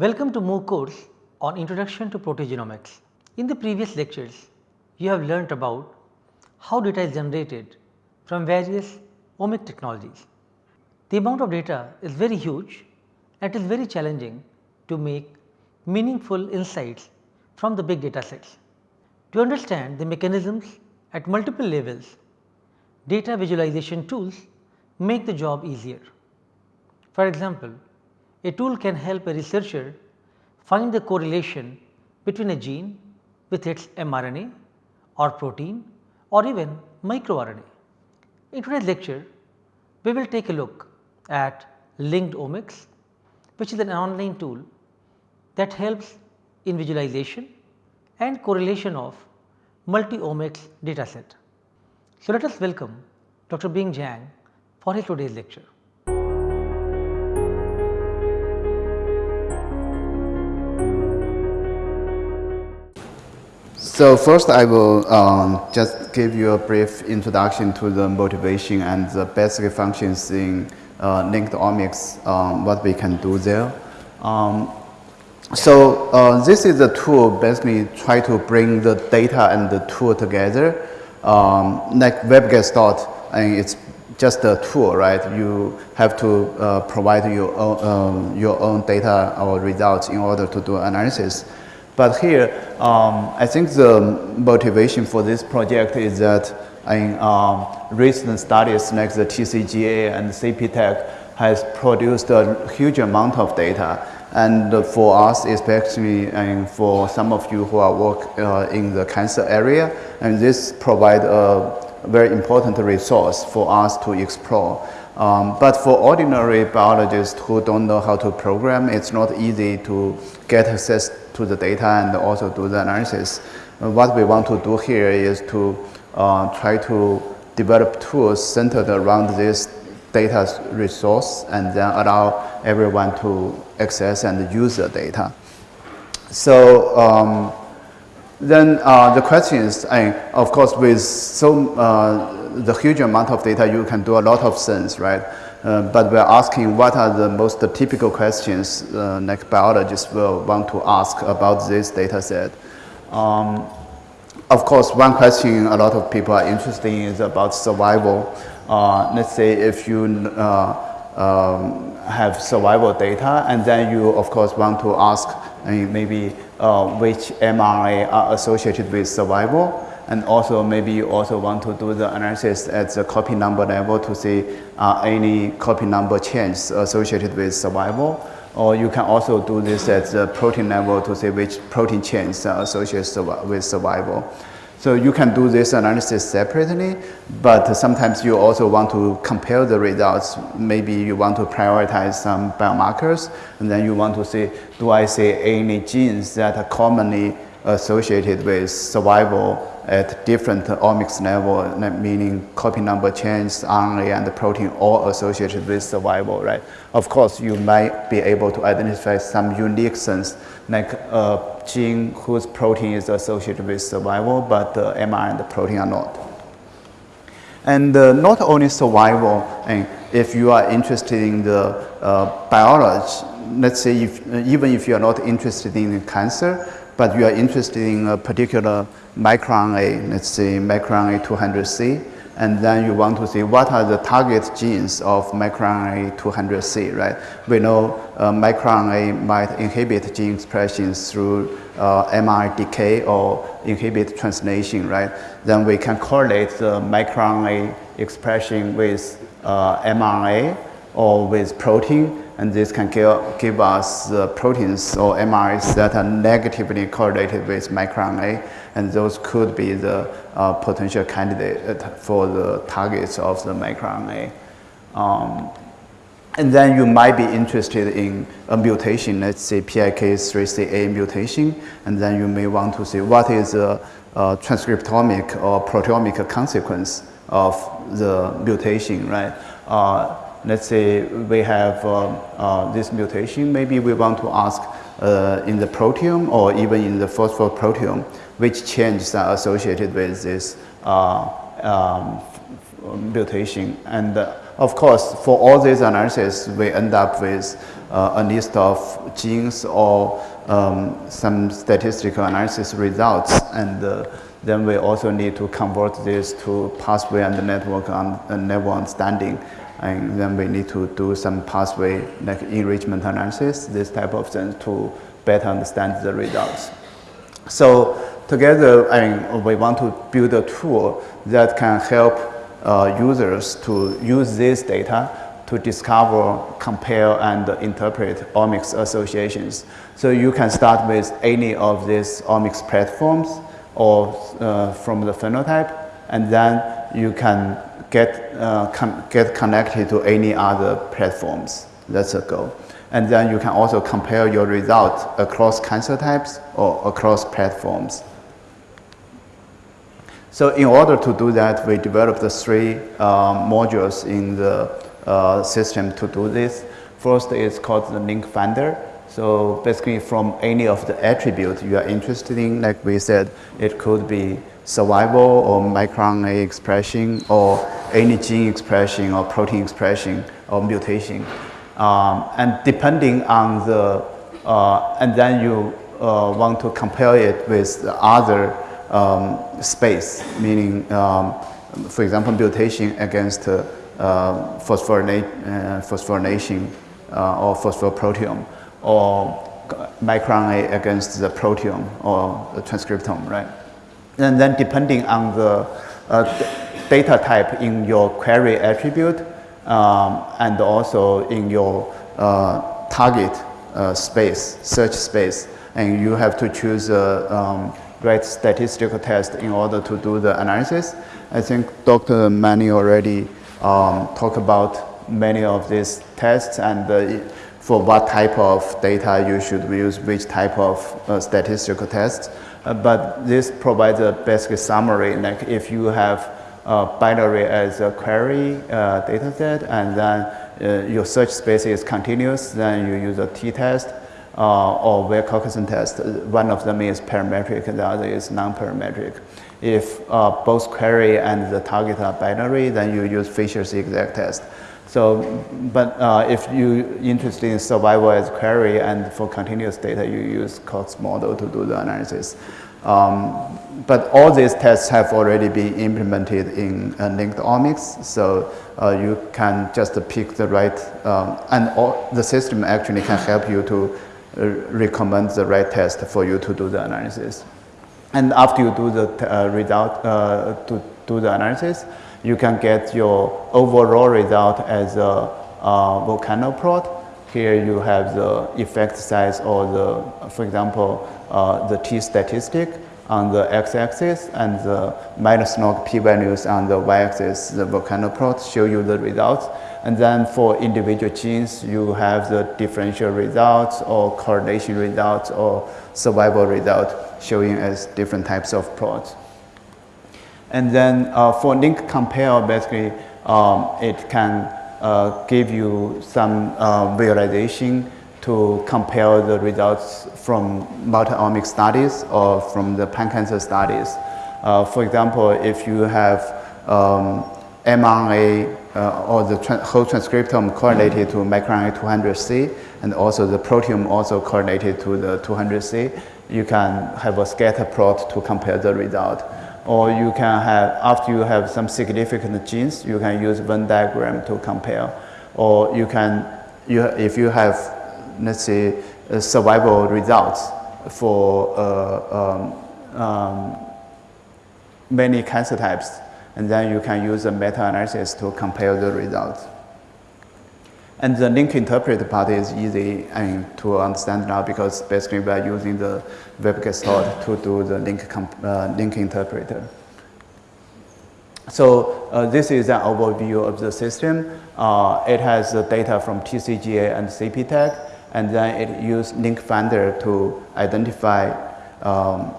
Welcome to MOOC course on Introduction to Proteogenomics. In the previous lectures, you have learnt about how data is generated from various omic technologies. The amount of data is very huge and it is very challenging to make meaningful insights from the big data sets. To understand the mechanisms at multiple levels, data visualization tools make the job easier. For example, a tool can help a researcher find the correlation between a gene with its mRNA or protein or even microRNA. In today's lecture, we will take a look at linked omics which is an online tool that helps in visualization and correlation of multi-omics dataset. So, let us welcome Dr. Bing Zhang for his today's lecture. So first I will um, just give you a brief introduction to the motivation and the basic functions in uh, linked omics, um, what we can do there. Um, so uh, this is a tool basically try to bring the data and the tool together. Um, like WebGestalt, and it's just a tool, right? You have to uh, provide your own, um, your own data or results in order to do analysis. But here, um, I think the motivation for this project is that in um, recent studies like the TCGA and CPTAC has produced a huge amount of data. And for us, especially and for some of you who are work uh, in the cancer area, and this provide a very important resource for us to explore. Um, but for ordinary biologists who don't know how to program, it's not easy to get access to the data and also do the analysis. Uh, what we want to do here is to uh, try to develop tools centered around this data resource and then allow everyone to access and use the data. So um, then uh, the question is, I, of course, with so uh, the huge amount of data, you can do a lot of things, right? Uh, but we're asking what are the most typical questions uh, like biologists will want to ask about this data set. Um, of course, one question a lot of people are interested in is about survival. Uh, let's say if you uh, um, have survival data and then you of course want to ask uh, maybe which mRNA are associated with survival and also maybe you also want to do the analysis at the copy number level to see uh, any copy number change associated with survival. Or you can also do this at the protein level to see which protein change are associated with survival. So you can do this analysis separately, but sometimes you also want to compare the results. Maybe you want to prioritize some biomarkers, and then you want to see, do I see any genes that are commonly associated with survival at different omics level, meaning copy number change, RNA and the protein all associated with survival, right? Of course, you might be able to identify some unique things, like a gene whose protein is associated with survival, but the mRNA and the protein are not. And uh, not only survival, and if you are interested in the uh, biology, let's say if, even if you are not interested in cancer, but you are interested in a particular microRNA, let's say microRNA 200C, and then you want to see what are the target genes of microRNA 200C, right? We know uh, microRNA might inhibit gene expression through uh, decay or inhibit translation, right? Then we can correlate the microRNA expression with uh, mRNA or with protein and this can give, us the proteins or mRNAs that are negatively correlated with microRNA, and those could be the uh, potential candidate for the targets of the microRNA. Um, and then you might be interested in a mutation, let's say PIK3CA mutation, and then you may want to see what is the uh, transcriptomic or proteomic consequence of the mutation, right? Uh, let's say we have uh, uh, this mutation, maybe we want to ask uh, in the proteome or even in the phosphoproteome, which changes are associated with this um, mutation. And Of course, for all these analysis, we end up with uh, a list of genes or um, some statistical analysis results. And uh, then we also need to convert this to pathway and the network and uh, network understanding. And then we need to do some pathway like enrichment analysis, this type of thing to better understand the results. So together, I mean, we want to build a tool that can help uh, users to use this data to discover, compare, and interpret omics associations. So you can start with any of these omics platforms or uh, from the phenotype, and then you can get, uh, get connected to any other platforms. That's a goal. And then you can also compare your results across cancer types or across platforms. So in order to do that, we developed the three uh, modules in the uh, system to do this. First is called the link finder. So basically from any of the attributes you are interested in, like we said, it could be survival or microRNA expression or any gene expression or protein expression or mutation. Um, and depending on the, uh, and then you uh, want to compare it with the other um, space, meaning, um, for example, mutation against uh, phosphorina uh, phosphorylation uh, or phosphoproteome, or microRNA against the proteome or the transcriptome, right? And then depending on the uh, data type in your query attribute, um, and also in your uh, target uh, space, search space, and you have to choose a um, right statistical test in order to do the analysis. I think Dr. Mani already um, talked about many of these tests and uh, for what type of data you should use, which type of uh, statistical tests. Uh, but this provides a basic summary, like if you have uh, binary as a query uh, data set and then your search space is continuous, then you use a t-test uh, or Wilcoxon test. One of them is parametric, and the other is non-parametric. If uh, both query and the target are binary, then you use Fisher's exact test. So, but uh, if you interested in survival as query and for continuous data, you use Cox model to do the analysis. Um, but all these tests have already been implemented in uh, linked omics, so uh, you can just pick the right, um, and all, the system actually can help you to uh, recommend the right test for you to do the analysis. And after you do the uh, result, uh, to do the analysis, you can get your overall result as a, a volcano plot. Here you have the effect size or the, for example, uh, the t statistic on the x-axis and the minus log p-values on the y-axis, the volcano plot show you the results. And then for individual genes, you have the differential results or correlation results or survival results showing as different types of plots. And then uh, for link compare, basically, um, it can uh, give you some uh, visualization to compare the results from multi-omic studies or from the pan-cancer studies. Uh, for example, if you have um, mRNA uh, or the tra whole transcriptome correlated to microRNA 200C and also the proteome also correlated to the 200C, you can have a scatter plot to compare the result. Or you can have, after you have some significant genes, you can use Venn diagram to compare. Or you can, you, if you have, let's say, survival results for uh, um, um, many cancer types, and then you can use a meta-analysis to compare the results. And the link interpreter part is easy I mean, to understand now because basically we are using the WebGestalt to do the link, uh, link interpreter. So uh, this is an overview of the system. Uh, it has the data from TCGA and CPTAC, and then it uses link finder to identify um,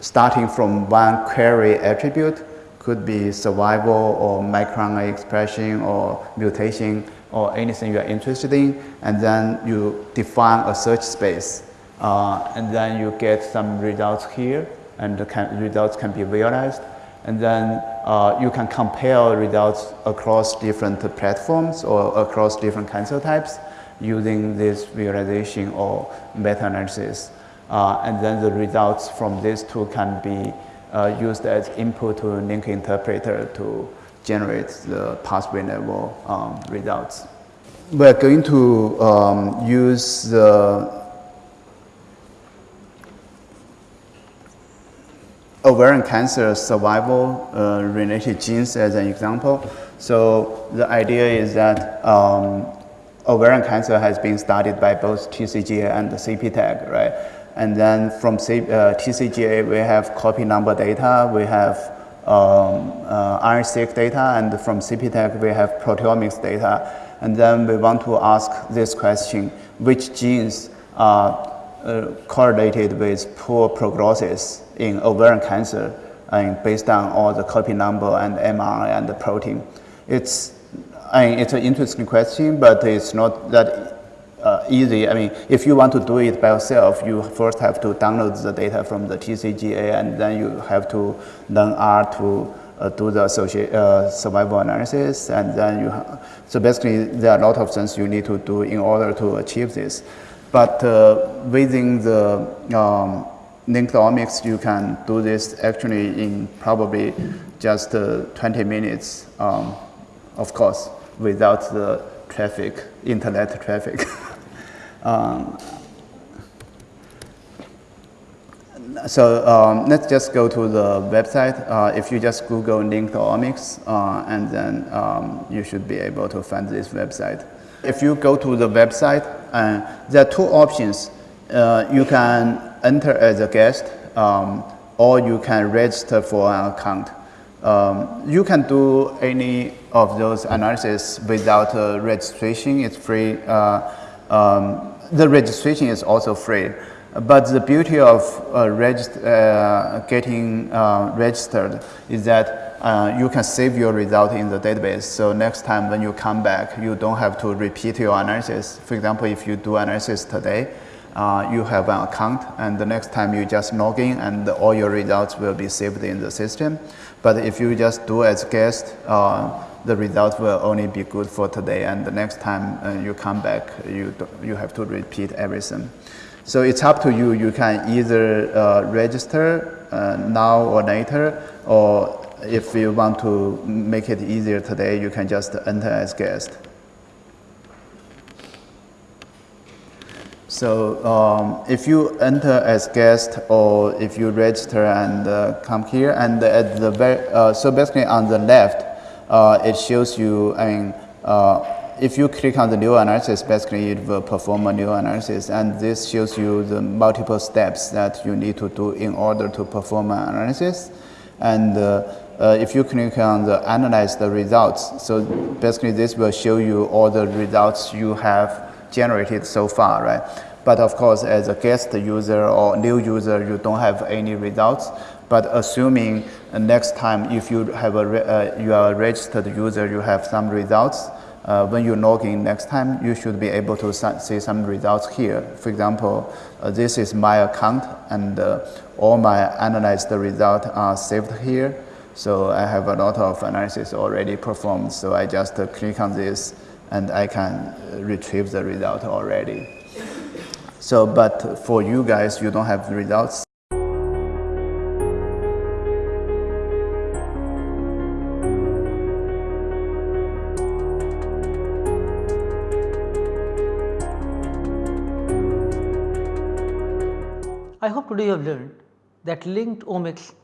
starting from one query attribute, could be survival or microRNA expression or mutation or anything you are interested in, and then you define a search space. Uh, and then you get some results here, and the can, results can be visualized. And then uh, you can compare results across different platforms or across different cancer types using this visualization or meta-analysis. Uh, and then the results from this tool can be uh, used as input to link interpreter to generate the pathway level um, results. We're going to um, use the ovarian cancer survival uh, related genes as an example. So the idea is that um, ovarian cancer has been studied by both TCGA and CPTAC, right? And then from C, uh, TCGA, we have copy number data, we have um, uh, seq data, and from CPTAC, we have proteomics data. And then we want to ask this question, which genes are uh, correlated with poor prognosis in ovarian cancer and based on all the copy number and mRNA and the protein. It's, I mean, it's an interesting question, but it's not that uh, easy. I mean, if you want to do it by yourself, you first have to download the data from the TCGA and then you have to learn R to uh, do the uh, survival analysis. And then you, so basically there are a lot of things you need to do in order to achieve this. But uh, within the um, linked omics, you can do this actually in probably just uh, 20 minutes, um, of course, without the traffic, internet traffic. um, so um, let's just go to the website. Uh, if you just Google linked omics, uh, and then um, you should be able to find this website. If you go to the website, uh, there are two options. Uh, you can enter as a guest um, or you can register for an account. Um, you can do any of those analysis without uh, registration. It's free. Uh, um, the registration is also free. But the beauty of uh, uh getting uh, registered is that uh, you can save your result in the database. So next time when you come back, you don't have to repeat your analysis. For example, if you do analysis today, uh, you have an account and the next time you just log in and all your results will be saved in the system. But if you just do as guest, uh, the results will only be good for today and the next time uh, you come back, you, you have to repeat everything. So it's up to you. You can either uh, register uh, now or later or if you want to make it easier today, you can just enter as guest. So um, if you enter as guest or if you register and uh, come here and at the very, uh, so basically on the left, it shows you, I mean, uh, if you click on the new analysis, basically it will perform a new analysis and this shows you the multiple steps that you need to do in order to perform an analysis. And uh, uh, if you click on the analyze the results, so basically this will show you all the results you have generated so far, right? But of course, as a guest user or new user, you don't have any results. But assuming uh, next time if you have a uh, you are a registered user, you have some results. Uh, when you log in next time, you should be able to see some results here. For example, uh, this is my account and uh, all my analyzed results are saved here. So I have a lot of analysis already performed. So I just uh, click on this and I can retrieve the result already. So, but for you guys, you don't have results. That linked omics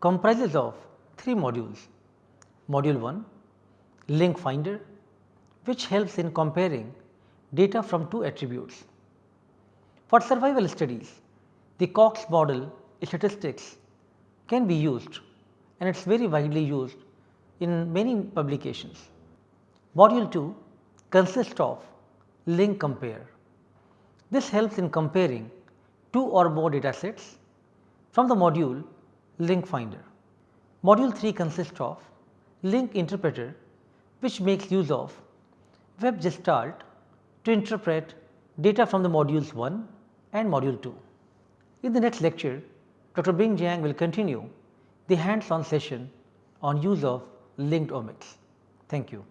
comprises of three modules. Module 1, link finder, which helps in comparing data from two attributes. For survival studies, the Cox model statistics can be used and it is very widely used in many publications. Module 2 consists of link compare. This helps in comparing two or more data sets from the module link finder. Module 3 consists of link interpreter which makes use of WebGestalt to interpret data from the modules 1 and module 2. In the next lecture, Dr. Bing Zhang will continue the hands on session on use of linked omics. Thank you.